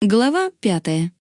Глава пятая.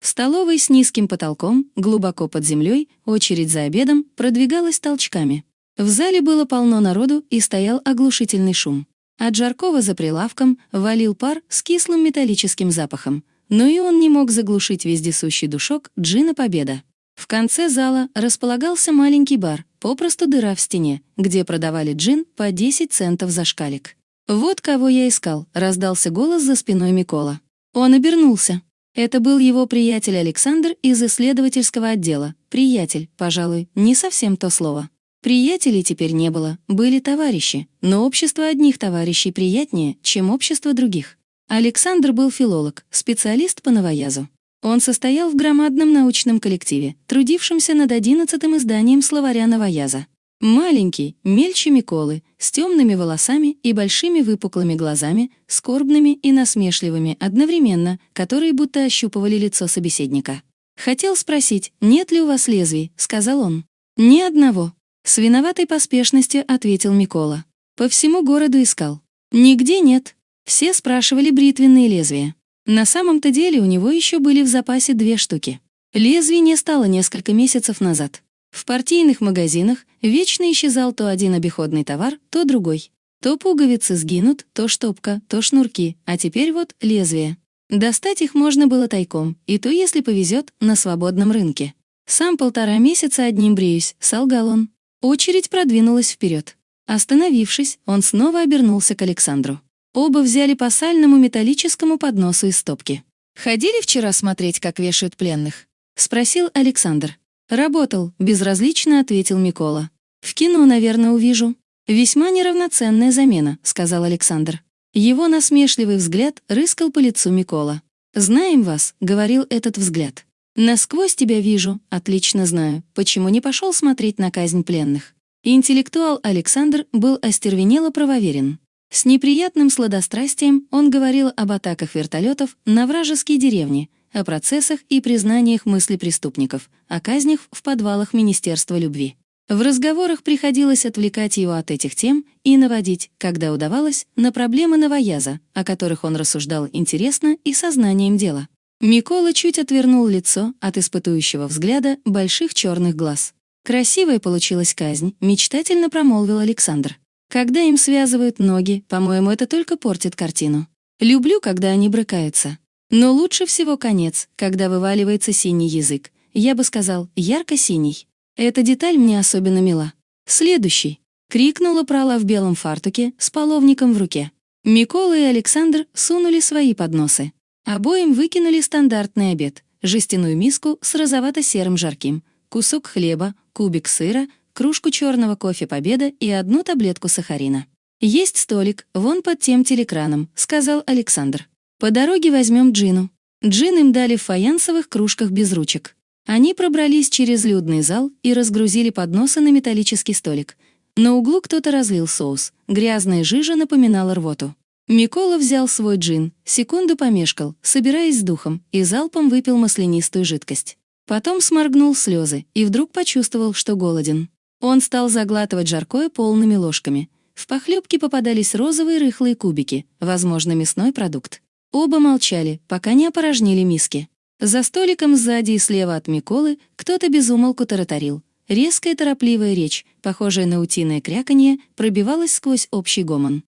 В столовой с низким потолком, глубоко под землей, очередь за обедом продвигалась толчками. В зале было полно народу и стоял оглушительный шум. От жаркого за прилавком валил пар с кислым металлическим запахом, но и он не мог заглушить вездесущий душок джина «Победа». В конце зала располагался маленький бар, попросту дыра в стене, где продавали джин по 10 центов за шкалик. «Вот кого я искал», — раздался голос за спиной Микола. Он обернулся. Это был его приятель Александр из исследовательского отдела. Приятель, пожалуй, не совсем то слово. Приятелей теперь не было, были товарищи, но общество одних товарищей приятнее, чем общество других. Александр был филолог, специалист по новоязу. Он состоял в громадном научном коллективе, трудившемся над одиннадцатым изданием словаря новояза. Маленький, мельче Миколы, с темными волосами и большими выпуклыми глазами, скорбными и насмешливыми одновременно, которые будто ощупывали лицо собеседника. «Хотел спросить, нет ли у вас лезвий?» — сказал он. «Ни одного». С виноватой поспешностью ответил Микола. По всему городу искал. Нигде нет. Все спрашивали бритвенные лезвия. На самом-то деле у него еще были в запасе две штуки. Лезвий не стало несколько месяцев назад. В партийных магазинах вечно исчезал то один обиходный товар, то другой. То пуговицы сгинут, то штопка, то шнурки, а теперь вот лезвие. Достать их можно было тайком, и то, если повезет, на свободном рынке. Сам полтора месяца одним бреюсь, солгал он. Очередь продвинулась вперед. Остановившись, он снова обернулся к Александру. Оба взяли по сальному металлическому подносу из стопки. «Ходили вчера смотреть, как вешают пленных?» — спросил Александр. «Работал», — безразлично ответил Микола. «В кино, наверное, увижу». «Весьма неравноценная замена», — сказал Александр. Его насмешливый взгляд рыскал по лицу Микола. «Знаем вас», — говорил этот взгляд. «Насквозь тебя вижу, отлично знаю, почему не пошел смотреть на казнь пленных». Интеллектуал Александр был остервенело правоверен. С неприятным сладострастием он говорил об атаках вертолетов на вражеские деревни, о процессах и признаниях мысли преступников, о казнях в подвалах Министерства любви. В разговорах приходилось отвлекать его от этих тем и наводить, когда удавалось, на проблемы новояза, о которых он рассуждал интересно и сознанием дела. Микола чуть отвернул лицо от испытующего взгляда больших черных глаз. «Красивая получилась казнь», — мечтательно промолвил Александр. «Когда им связывают ноги, по-моему, это только портит картину. Люблю, когда они брыкаются. Но лучше всего конец, когда вываливается синий язык. Я бы сказал, ярко-синий. Эта деталь мне особенно мила. Следующий. Крикнула прала в белом фартуке с половником в руке. Микола и Александр сунули свои подносы. Обоим выкинули стандартный обед. Жестяную миску с розовато-серым жарким, кусок хлеба, кубик сыра, кружку черного кофе «Победа» и одну таблетку сахарина. «Есть столик, вон под тем телекраном», — сказал Александр. По дороге возьмем Джину. Джин им дали в фаянсовых кружках без ручек. Они пробрались через людный зал и разгрузили подносы на металлический столик. На углу кто-то разлил соус. Грязная жижа напоминала рвоту. Микола взял свой джин, секунду помешкал, собираясь с духом, и залпом выпил маслянистую жидкость. Потом сморгнул слезы и вдруг почувствовал, что голоден. Он стал заглатывать жаркое полными ложками. В похлебке попадались розовые рыхлые кубики, возможно, мясной продукт. Оба молчали, пока не опорожнили миски. За столиком сзади и слева от Миколы кто-то безумолку таратарил. Резкая торопливая речь, похожая на утиное кряканье, пробивалась сквозь общий гомон.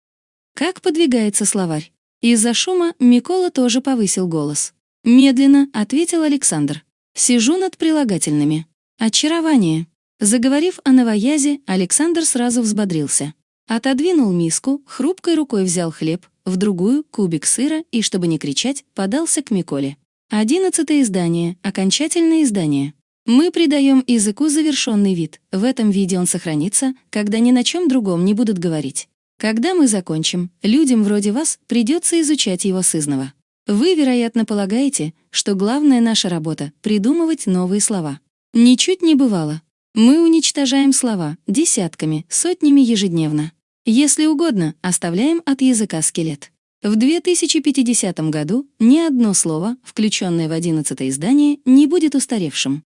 Как подвигается словарь? Из-за шума Микола тоже повысил голос. «Медленно», — ответил Александр. «Сижу над прилагательными. Очарование». Заговорив о новоязе, Александр сразу взбодрился. Отодвинул миску, хрупкой рукой взял хлеб, в другую — кубик сыра и, чтобы не кричать, подался к Миколе. Одиннадцатое издание, окончательное издание. Мы придаем языку завершенный вид. В этом виде он сохранится, когда ни на чем другом не будут говорить. Когда мы закончим, людям вроде вас придется изучать его сызново. Вы, вероятно, полагаете, что главная наша работа — придумывать новые слова. Ничуть не бывало. Мы уничтожаем слова десятками, сотнями ежедневно. Если угодно, оставляем от языка скелет. В 2050 году ни одно слово, включенное в 11 издание, не будет устаревшим.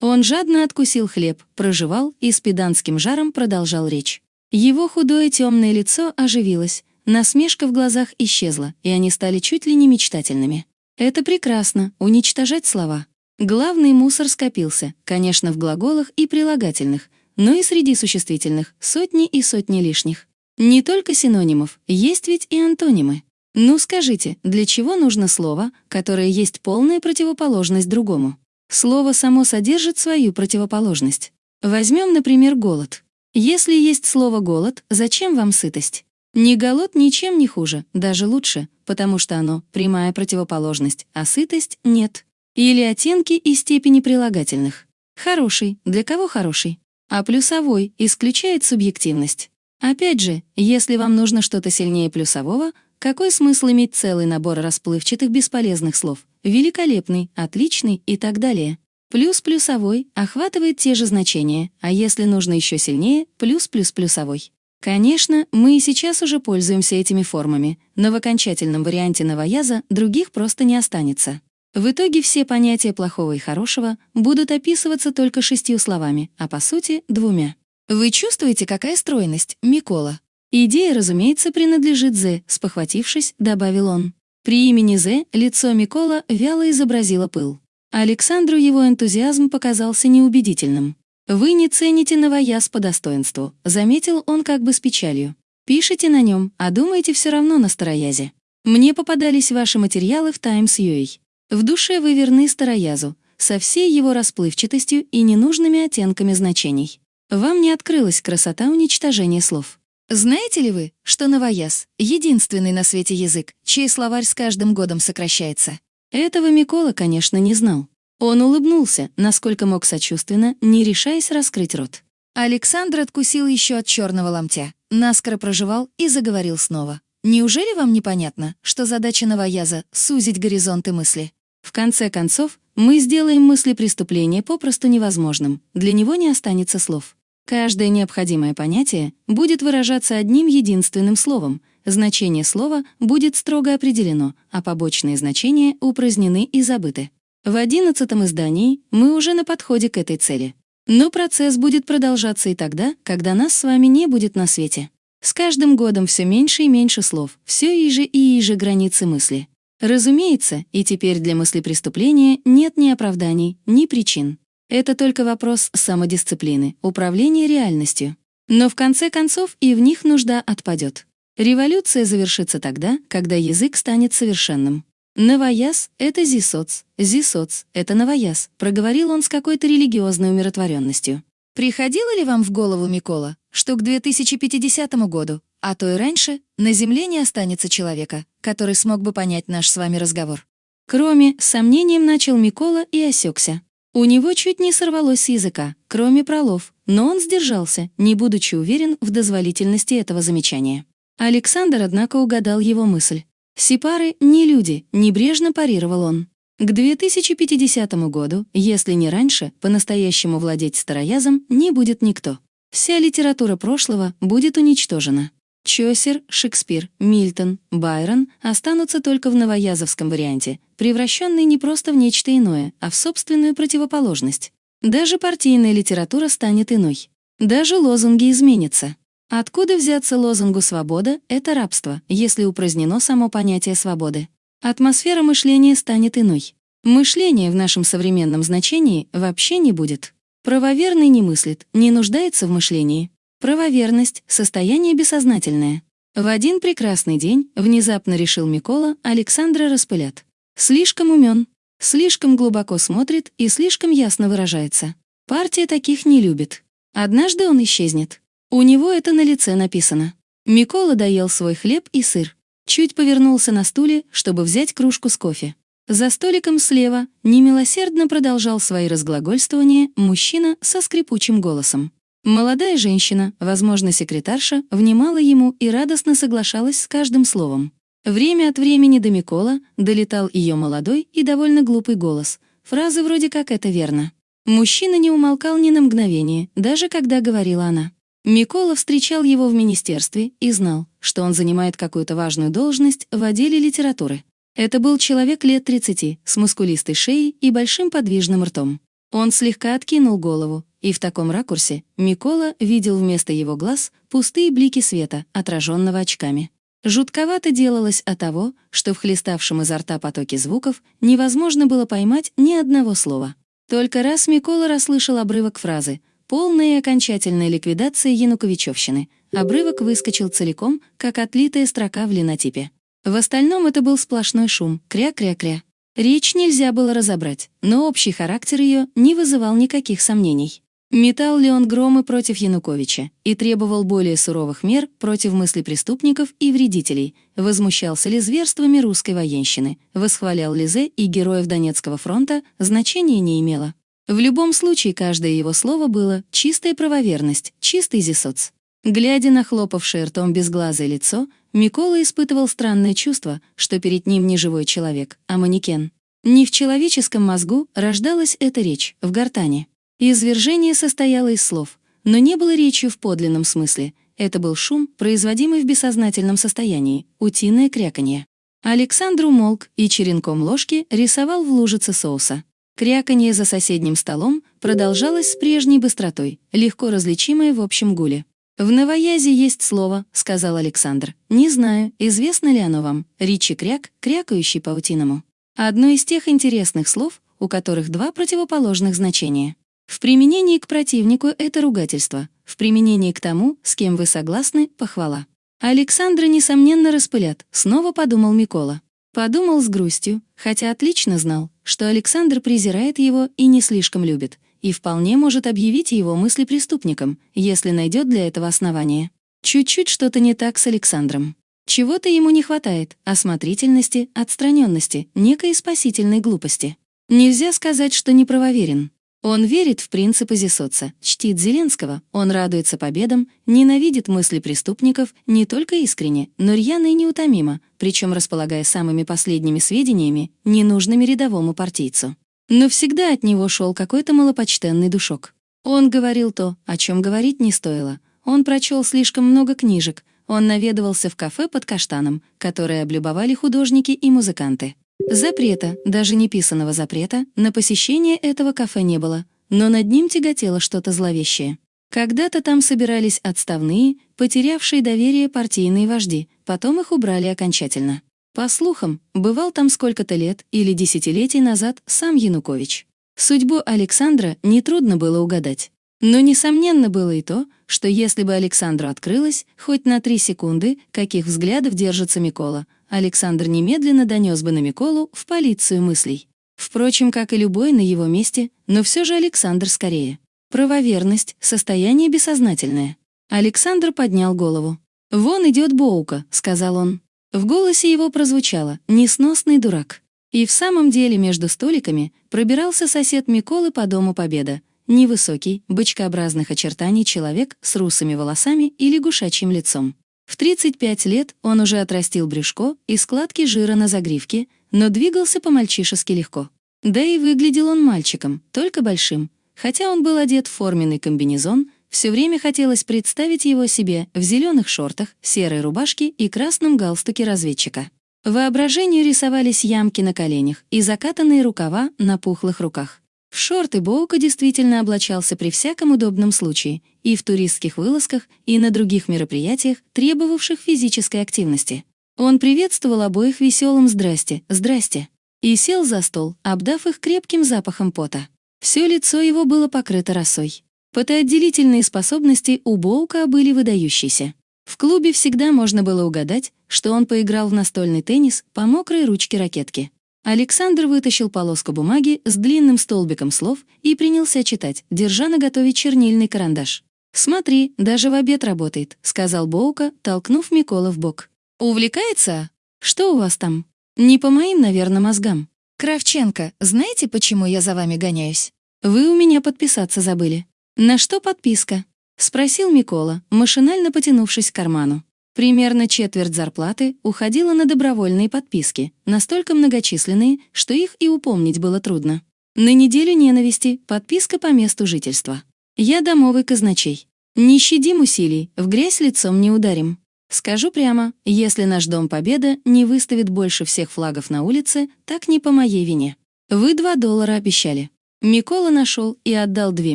Он жадно откусил хлеб, проживал и с педанским жаром продолжал речь. Его худое темное лицо оживилось, насмешка в глазах исчезла, и они стали чуть ли не мечтательными. Это прекрасно, уничтожать слова. Главный мусор скопился, конечно, в глаголах и прилагательных, но и среди существительных сотни и сотни лишних. Не только синонимов, есть ведь и антонимы. Ну скажите, для чего нужно слово, которое есть полная противоположность другому? Слово само содержит свою противоположность. Возьмем, например, голод. Если есть слово «голод», зачем вам сытость? Не голод ничем не хуже, даже лучше, потому что оно — прямая противоположность, а сытость — нет. Или оттенки и степени прилагательных. Хороший, для кого хороший? А плюсовой исключает субъективность. Опять же, если вам нужно что-то сильнее плюсового, какой смысл иметь целый набор расплывчатых бесполезных слов? Великолепный, отличный и так далее. Плюс плюсовой охватывает те же значения, а если нужно еще сильнее, плюс плюс плюсовой. Конечно, мы и сейчас уже пользуемся этими формами, но в окончательном варианте новояза других просто не останется. В итоге все понятия плохого и хорошего будут описываться только шестью словами, а по сути — двумя. Вы чувствуете, какая стройность, Микола? Идея, разумеется, принадлежит Зе, спохватившись, добавил он. При имени Зе лицо Микола вяло изобразило пыл. Александру его энтузиазм показался неубедительным. «Вы не цените новояз по достоинству», — заметил он как бы с печалью. «Пишите на нем, а думаете все равно на староязе. Мне попадались ваши материалы в Times UA. В душе вы верны староязу, со всей его расплывчатостью и ненужными оттенками значений. Вам не открылась красота уничтожения слов. Знаете ли вы, что новояз — единственный на свете язык, чей словарь с каждым годом сокращается? Этого Микола, конечно, не знал. Он улыбнулся, насколько мог сочувственно, не решаясь раскрыть рот. Александр откусил еще от черного ломтя, наскоро проживал и заговорил снова. «Неужели вам непонятно, что задача новояза — сузить горизонты мысли? В конце концов, мы сделаем мысли преступления попросту невозможным, для него не останется слов. Каждое необходимое понятие будет выражаться одним единственным словом, значение слова будет строго определено, а побочные значения упразднены и забыты. В одиннадцатом издании мы уже на подходе к этой цели. Но процесс будет продолжаться и тогда, когда нас с вами не будет на свете. С каждым годом все меньше и меньше слов, все иже и иже границы мысли. Разумеется, и теперь для мысли преступления нет ни оправданий, ни причин. Это только вопрос самодисциплины, управления реальностью. Но в конце концов и в них нужда отпадет. Революция завершится тогда, когда язык станет совершенным. «Новояз — это зисоц, зисоц — это новояз», проговорил он с какой-то религиозной умиротворенностью. Приходило ли вам в голову, Микола, что к 2050 году а то и раньше на Земле не останется человека, который смог бы понять наш с вами разговор. Кроме, сомнением начал Микола и осекся. У него чуть не сорвалось с языка, кроме пролов, но он сдержался, не будучи уверен в дозволительности этого замечания. Александр, однако, угадал его мысль. «Сепары не люди», — небрежно парировал он. К 2050 году, если не раньше, по-настоящему владеть староязом не будет никто. Вся литература прошлого будет уничтожена. Чосер, Шекспир, Мильтон, Байрон останутся только в новоязовском варианте, превращенный не просто в нечто иное, а в собственную противоположность. Даже партийная литература станет иной. Даже лозунги изменятся. Откуда взяться лозунгу «свобода» — это рабство, если упразднено само понятие свободы. Атмосфера мышления станет иной. Мышления в нашем современном значении вообще не будет. Правоверный не мыслит, не нуждается в мышлении, Правоверность — состояние бессознательное. В один прекрасный день внезапно решил Микола Александра распылят. Слишком умен, слишком глубоко смотрит и слишком ясно выражается. Партия таких не любит. Однажды он исчезнет. У него это на лице написано. Микола доел свой хлеб и сыр. Чуть повернулся на стуле, чтобы взять кружку с кофе. За столиком слева немилосердно продолжал свои разглагольствования мужчина со скрипучим голосом. Молодая женщина, возможно, секретарша, внимала ему и радостно соглашалась с каждым словом. Время от времени до Микола долетал ее молодой и довольно глупый голос. Фразы вроде как «это верно». Мужчина не умолкал ни на мгновение, даже когда говорила она. Микола встречал его в министерстве и знал, что он занимает какую-то важную должность в отделе литературы. Это был человек лет 30, с мускулистой шеей и большим подвижным ртом. Он слегка откинул голову, и в таком ракурсе Микола видел вместо его глаз пустые блики света, отраженного очками. Жутковато делалось от того, что в хлеставшем изо рта потоке звуков невозможно было поймать ни одного слова. Только раз Микола расслышал обрывок фразы «полная и окончательная ликвидация Януковичевщины». Обрывок выскочил целиком, как отлитая строка в линотипе. В остальном это был сплошной шум, кря-кря-кря. Речь нельзя было разобрать, но общий характер ее не вызывал никаких сомнений. Метал ли он громы против Януковича и требовал более суровых мер против мыслей преступников и вредителей, возмущался ли зверствами русской военщины, восхвалял ли Зе и героев Донецкого фронта, значения не имело. В любом случае, каждое его слово было «чистая правоверность», «чистый зисоц». Глядя на хлопавшее ртом безглазое лицо, Микола испытывал странное чувство, что перед ним не живой человек, а манекен. Не в человеческом мозгу рождалась эта речь, в гортане. Извержение состояло из слов, но не было речью в подлинном смысле. Это был шум, производимый в бессознательном состоянии, утиное кряканье. Александр умолк и черенком ложки рисовал в лужице соуса. Кряканье за соседним столом продолжалось с прежней быстротой, легко различимое в общем гуле. «В новоязе есть слово», — сказал Александр. «Не знаю, известно ли оно вам. Ричи кряк, крякающий паутиному. Одно из тех интересных слов, у которых два противоположных значения. В применении к противнику это ругательство, в применении к тому, с кем вы согласны, похвала. Александра, несомненно, распылят, снова подумал Микола. Подумал с грустью, хотя отлично знал, что Александр презирает его и не слишком любит, и вполне может объявить его мысли преступником, если найдет для этого основание. Чуть-чуть что-то не так с Александром. Чего-то ему не хватает — осмотрительности, отстраненности, некой спасительной глупости. Нельзя сказать, что неправоверен. Он верит в принципы Зисоца, чтит Зеленского, он радуется победам, ненавидит мысли преступников не только искренне, но рьяно и неутомимо, причем располагая самыми последними сведениями, ненужными рядовому партийцу. Но всегда от него шел какой-то малопочтенный душок. Он говорил то, о чем говорить не стоило. Он прочел слишком много книжек, он наведывался в кафе под каштаном, которое облюбовали художники и музыканты. Запрета, даже неписанного запрета, на посещение этого кафе не было, но над ним тяготело что-то зловещее. Когда-то там собирались отставные, потерявшие доверие партийные вожди, потом их убрали окончательно. По слухам, бывал там сколько-то лет или десятилетий назад сам Янукович. Судьбу Александра нетрудно было угадать. Но несомненно было и то, что если бы Александру открылось хоть на три секунды, каких взглядов держится Микола, Александр немедленно донес бы на Миколу в полицию мыслей. Впрочем, как и любой на его месте, но все же Александр скорее. Правоверность — состояние бессознательное. Александр поднял голову. «Вон идет Боука», — сказал он. В голосе его прозвучало «несносный дурак». И в самом деле между столиками пробирался сосед Миколы по Дому Победа, невысокий, бычкообразных очертаний человек с русыми волосами и лягушачьим лицом. В 35 лет он уже отрастил брюшко и складки жира на загривке, но двигался по-мальчишески легко. Да и выглядел он мальчиком, только большим. Хотя он был одет в форменный комбинезон, все время хотелось представить его себе в зеленых шортах, серой рубашке и красном галстуке разведчика. Воображению рисовались ямки на коленях и закатанные рукава на пухлых руках. В шорты Боука действительно облачался при всяком удобном случае, и в туристских вылазках, и на других мероприятиях, требовавших физической активности. Он приветствовал обоих веселым «здрасте, здрасте» и сел за стол, обдав их крепким запахом пота. Все лицо его было покрыто росой. Потоотделительные способности у Боука были выдающиеся. В клубе всегда можно было угадать, что он поиграл в настольный теннис по мокрой ручке ракетки. Александр вытащил полоску бумаги с длинным столбиком слов и принялся читать, держа наготове чернильный карандаш. «Смотри, даже в обед работает», — сказал Боука, толкнув Микола в бок. «Увлекается? Что у вас там?» «Не по моим, наверное, мозгам». «Кравченко, знаете, почему я за вами гоняюсь?» «Вы у меня подписаться забыли». «На что подписка?» — спросил Микола, машинально потянувшись к карману. Примерно четверть зарплаты уходила на добровольные подписки, настолько многочисленные, что их и упомнить было трудно. На неделю ненависти подписка по месту жительства. Я домовый казначей. Не щадим усилий, в грязь лицом не ударим. Скажу прямо, если наш Дом Победа не выставит больше всех флагов на улице, так не по моей вине. Вы два доллара обещали. Микола нашел и отдал две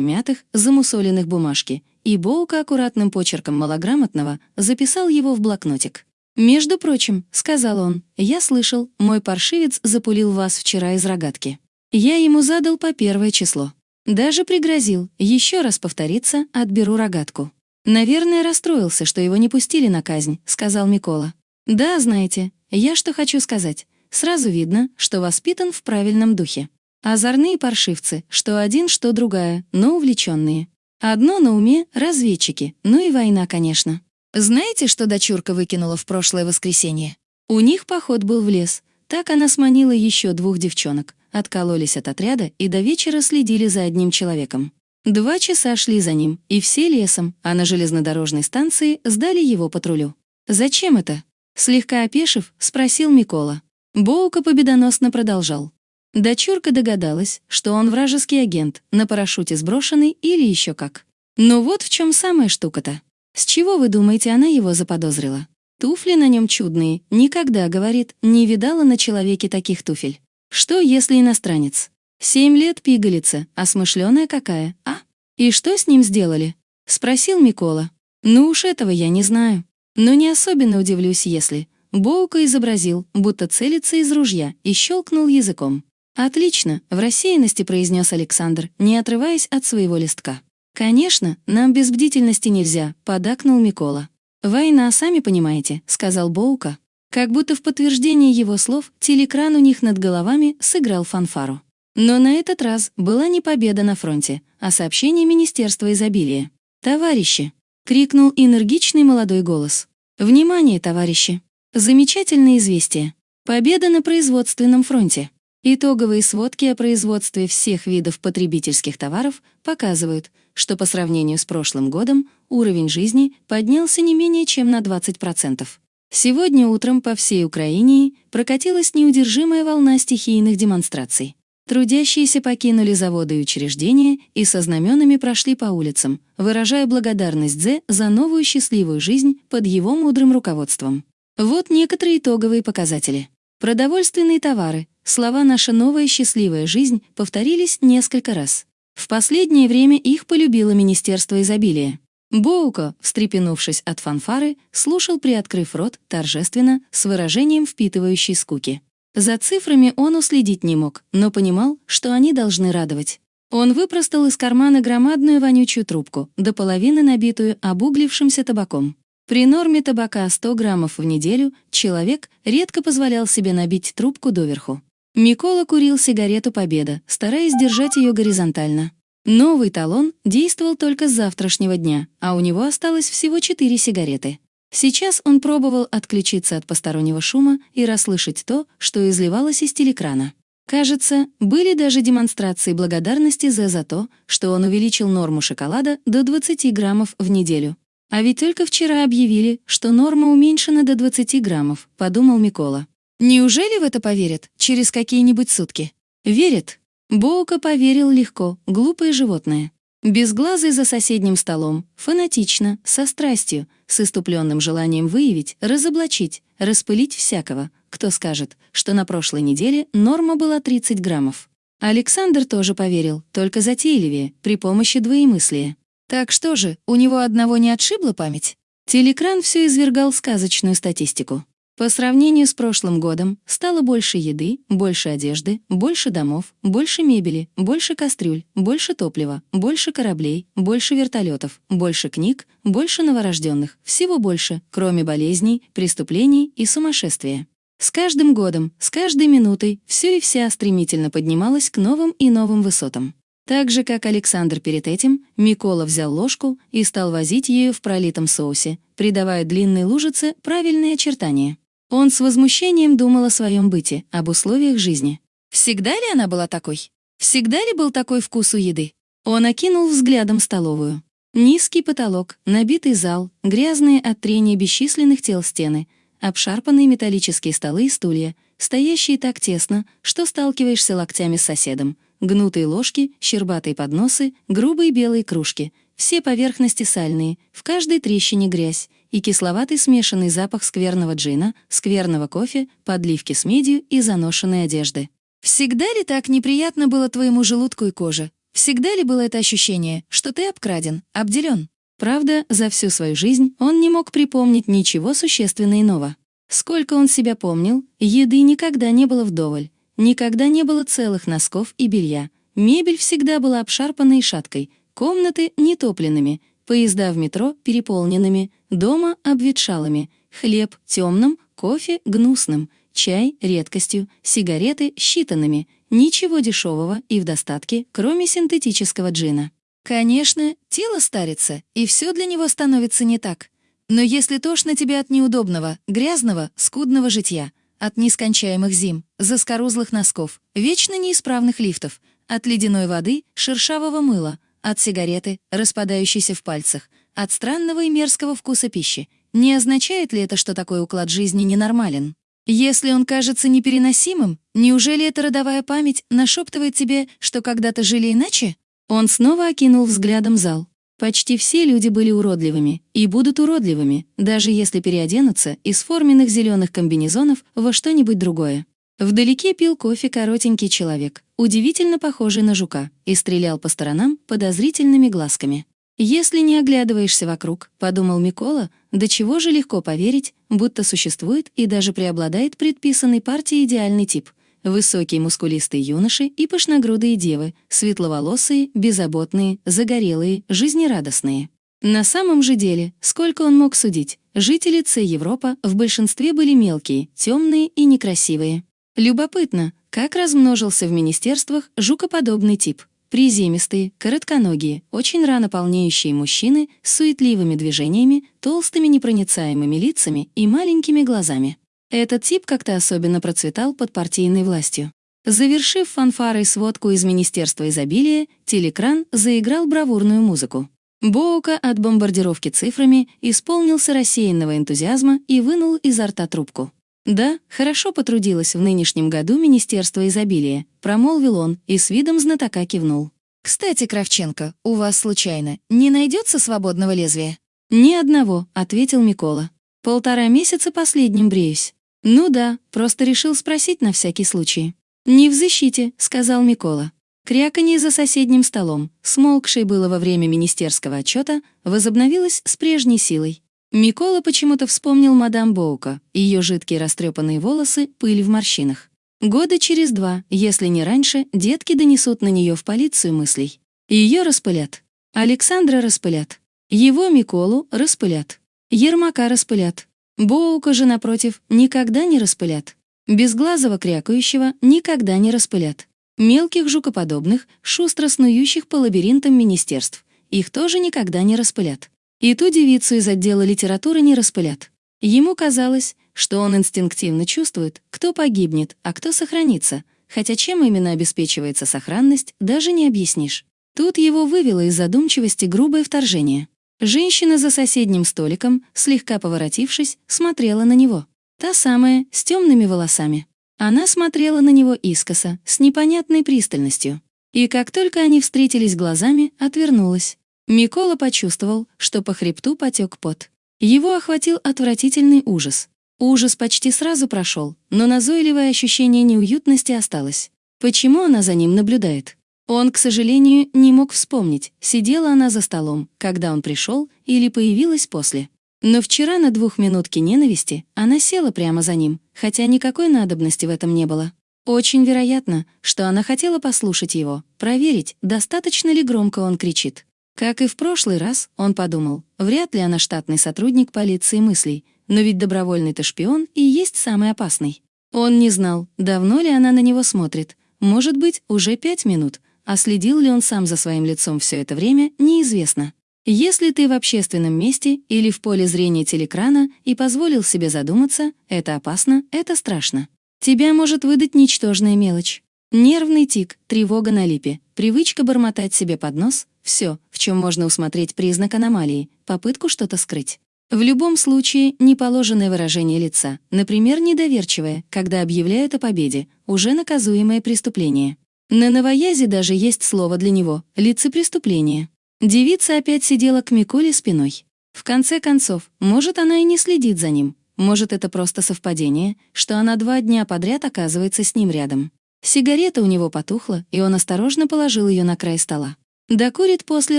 мятых, замусоленных бумажки, и Боука аккуратным почерком малограмотного записал его в блокнотик. «Между прочим», — сказал он, — «я слышал, мой паршивец запулил вас вчера из рогатки. Я ему задал по первое число. Даже пригрозил, еще раз повторится, отберу рогатку. «Наверное, расстроился, что его не пустили на казнь», — сказал Микола. «Да, знаете, я что хочу сказать. Сразу видно, что воспитан в правильном духе. Озорные паршивцы, что один, что другая, но увлеченные. Одно на уме — разведчики, ну и война, конечно. Знаете, что дочурка выкинула в прошлое воскресенье? У них поход был в лес. Так она сманила еще двух девчонок, откололись от отряда и до вечера следили за одним человеком. Два часа шли за ним, и все лесом, а на железнодорожной станции сдали его патрулю. «Зачем это?» Слегка опешив, спросил Микола. Боука победоносно продолжал. Дочурка догадалась, что он вражеский агент, на парашюте сброшенный или еще как. Но вот в чем самая штука-то. С чего вы думаете, она его заподозрила? Туфли на нем чудные, никогда, говорит, не видала на человеке таких туфель. Что, если иностранец? Семь лет пигалица, а смышленая какая, а? И что с ним сделали? Спросил Микола. Ну уж этого я не знаю. Но не особенно удивлюсь, если... Боука изобразил, будто целится из ружья, и щелкнул языком. «Отлично», — в рассеянности произнес Александр, не отрываясь от своего листка. «Конечно, нам без бдительности нельзя», — подакнул Микола. «Война, сами понимаете», — сказал Боука. Как будто в подтверждение его слов телекран у них над головами сыграл фанфару. Но на этот раз была не победа на фронте, а сообщение Министерства изобилия. «Товарищи!» — крикнул энергичный молодой голос. «Внимание, товарищи! Замечательное известие! Победа на производственном фронте!» Итоговые сводки о производстве всех видов потребительских товаров показывают, что по сравнению с прошлым годом уровень жизни поднялся не менее чем на 20%. Сегодня утром по всей Украине прокатилась неудержимая волна стихийных демонстраций. Трудящиеся покинули заводы и учреждения и со знаменами прошли по улицам, выражая благодарность Дзе за новую счастливую жизнь под его мудрым руководством. Вот некоторые итоговые показатели. Продовольственные товары, слова «наша новая счастливая жизнь» повторились несколько раз. В последнее время их полюбило Министерство изобилия. Боуко, встрепенувшись от фанфары, слушал, приоткрыв рот, торжественно, с выражением впитывающей скуки. За цифрами он уследить не мог, но понимал, что они должны радовать. Он выпростал из кармана громадную вонючую трубку, до половины набитую обуглившимся табаком. При норме табака 100 граммов в неделю человек редко позволял себе набить трубку доверху. Микола курил сигарету «Победа», стараясь держать ее горизонтально. Новый талон действовал только с завтрашнего дня, а у него осталось всего 4 сигареты. Сейчас он пробовал отключиться от постороннего шума и расслышать то, что изливалось из телекрана. Кажется, были даже демонстрации благодарности за за то, что он увеличил норму шоколада до 20 граммов в неделю. А ведь только вчера объявили, что норма уменьшена до 20 граммов, подумал Микола. Неужели в это поверят через какие-нибудь сутки? Верит. Боука поверил легко, глупое животное. Безглазый за соседним столом, фанатично, со страстью, с иступленным желанием выявить, разоблачить, распылить всякого, кто скажет, что на прошлой неделе норма была 30 граммов. Александр тоже поверил, только затейливее, при помощи двоемыслия. Так что же, у него одного не отшибла память? Телекран все извергал сказочную статистику. По сравнению с прошлым годом стало больше еды, больше одежды, больше домов, больше мебели, больше кастрюль, больше топлива, больше кораблей, больше вертолетов, больше книг, больше новорожденных, всего больше, кроме болезней, преступлений и сумасшествия. С каждым годом, с каждой минутой все и вся стремительно поднималась к новым и новым высотам. Так же, как Александр перед этим, Микола взял ложку и стал возить ею в пролитом соусе, придавая длинной лужице правильные очертания. Он с возмущением думал о своем быте, об условиях жизни. Всегда ли она была такой? Всегда ли был такой вкус у еды? Он окинул взглядом столовую. Низкий потолок, набитый зал, грязные от трения бесчисленных тел стены, обшарпанные металлические столы и стулья, стоящие так тесно, что сталкиваешься локтями с соседом, гнутые ложки, щербатые подносы, грубые белые кружки, все поверхности сальные, в каждой трещине грязь, и кисловатый смешанный запах скверного джина, скверного кофе, подливки с медью и заношенной одежды. Всегда ли так неприятно было твоему желудку и коже? Всегда ли было это ощущение, что ты обкраден, обделен? Правда, за всю свою жизнь он не мог припомнить ничего существенно иного. Сколько он себя помнил, еды никогда не было вдоволь, никогда не было целых носков и белья. Мебель всегда была обшарпанной и шаткой, комнаты нетопленными, поезда в метро переполненными, дома обветшалыми, хлеб темным, кофе гнусным, чай редкостью, сигареты считанными, ничего дешевого и в достатке, кроме синтетического джина. Конечно, тело старится, и все для него становится не так. Но если тошно тебе от неудобного, грязного, скудного житья, от нескончаемых зим, заскорузлых носков, вечно неисправных лифтов, от ледяной воды, шершавого мыла, от сигареты, распадающейся в пальцах, от странного и мерзкого вкуса пищи, не означает ли это, что такой уклад жизни ненормален? Если он кажется непереносимым, неужели эта родовая память нашептывает тебе, что когда-то жили иначе? Он снова окинул взглядом зал. Почти все люди были уродливыми и будут уродливыми, даже если переоденутся из форменных зеленых комбинезонов во что-нибудь другое. Вдалеке пил кофе коротенький человек, удивительно похожий на жука, и стрелял по сторонам подозрительными глазками. «Если не оглядываешься вокруг», — подумал Микола, до чего же легко поверить, будто существует и даже преобладает предписанный партии идеальный тип — Высокие мускулистые юноши и пышногрудые девы, светловолосые, беззаботные, загорелые, жизнерадостные. На самом же деле, сколько он мог судить, жители Ц Европа в большинстве были мелкие, темные и некрасивые. Любопытно, как размножился в министерствах жукоподобный тип. Приземистые, коротконогие, очень рано полнеющие мужчины с суетливыми движениями, толстыми непроницаемыми лицами и маленькими глазами. Этот тип как-то особенно процветал под партийной властью. Завершив фанфарой сводку из Министерства изобилия, телекран заиграл бравурную музыку. Боука от бомбардировки цифрами исполнился рассеянного энтузиазма и вынул изо рта трубку. «Да, хорошо потрудилось в нынешнем году Министерство изобилия», промолвил он и с видом знатока кивнул. «Кстати, Кравченко, у вас, случайно, не найдется свободного лезвия?» «Ни одного», — ответил Микола. Полтора месяца последним бреюсь. Ну да, просто решил спросить на всякий случай. «Не в защите», — сказал Микола. Кряканье за соседним столом, смолкшее было во время министерского отчета, возобновилось с прежней силой. Микола почему-то вспомнил мадам Боука, ее жидкие растрепанные волосы, пыль в морщинах. Года через два, если не раньше, детки донесут на нее в полицию мыслей. Ее распылят. Александра распылят. Его, Миколу, распылят. Ермака распылят. Боука же, напротив, никогда не распылят. Безглазого крякающего никогда не распылят. Мелких жукоподобных, шустро снующих по лабиринтам министерств, их тоже никогда не распылят. И ту девицу из отдела литературы не распылят. Ему казалось, что он инстинктивно чувствует, кто погибнет, а кто сохранится, хотя чем именно обеспечивается сохранность, даже не объяснишь. Тут его вывело из задумчивости грубое вторжение. Женщина за соседним столиком, слегка поворотившись, смотрела на него. Та самая, с темными волосами. Она смотрела на него искоса, с непонятной пристальностью. И как только они встретились глазами, отвернулась. Микола почувствовал, что по хребту потек пот. Его охватил отвратительный ужас. Ужас почти сразу прошел, но назойливое ощущение неуютности осталось. Почему она за ним наблюдает? Он, к сожалению, не мог вспомнить, сидела она за столом, когда он пришел, или появилась после. Но вчера на двухминутке ненависти она села прямо за ним, хотя никакой надобности в этом не было. Очень вероятно, что она хотела послушать его, проверить, достаточно ли громко он кричит. Как и в прошлый раз, он подумал, вряд ли она штатный сотрудник полиции мыслей, но ведь добровольный-то шпион и есть самый опасный. Он не знал, давно ли она на него смотрит, может быть, уже пять минут, а следил ли он сам за своим лицом все это время, неизвестно. Если ты в общественном месте или в поле зрения телекрана и позволил себе задуматься, это опасно, это страшно. Тебя может выдать ничтожная мелочь. Нервный тик, тревога на липе, привычка бормотать себе под нос — все, в чем можно усмотреть признак аномалии, попытку что-то скрыть. В любом случае, неположенное выражение лица, например, недоверчивое, когда объявляют о победе, уже наказуемое преступление. На новоязе даже есть слово для него — лицепреступление. Девица опять сидела к Миколе спиной. В конце концов, может, она и не следит за ним. Может, это просто совпадение, что она два дня подряд оказывается с ним рядом. Сигарета у него потухла, и он осторожно положил ее на край стола. Докурит после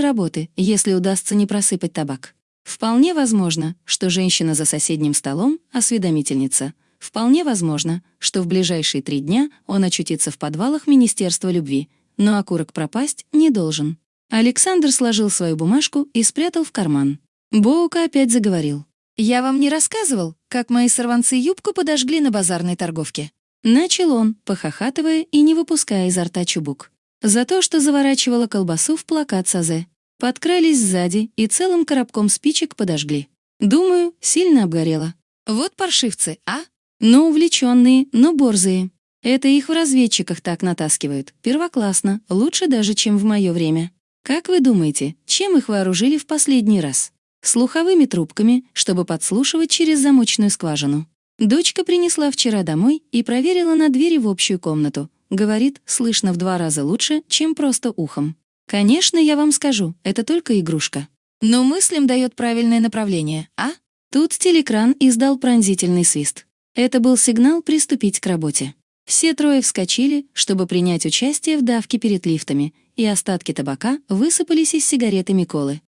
работы, если удастся не просыпать табак. Вполне возможно, что женщина за соседним столом — осведомительница. Вполне возможно, что в ближайшие три дня он очутится в подвалах Министерства любви, но окурок пропасть не должен. Александр сложил свою бумажку и спрятал в карман. Боука опять заговорил. «Я вам не рассказывал, как мои сорванцы юбку подожгли на базарной торговке?» Начал он, похохатывая и не выпуская изо рта чубук. За то, что заворачивала колбасу в плакат Сазе. Подкрались сзади и целым коробком спичек подожгли. Думаю, сильно обгорело. Вот паршивцы, а? Ну, увлеченные, но борзые. Это их в разведчиках так натаскивают. Первоклассно, лучше даже, чем в мое время. Как вы думаете, чем их вооружили в последний раз? Слуховыми трубками, чтобы подслушивать через замочную скважину. Дочка принесла вчера домой и проверила на двери в общую комнату. Говорит, слышно в два раза лучше, чем просто ухом. Конечно, я вам скажу, это только игрушка. Но мыслям дает правильное направление, а? Тут телекран издал пронзительный свист. Это был сигнал приступить к работе. Все трое вскочили, чтобы принять участие в давке перед лифтами, и остатки табака высыпались из сигареты Миколы.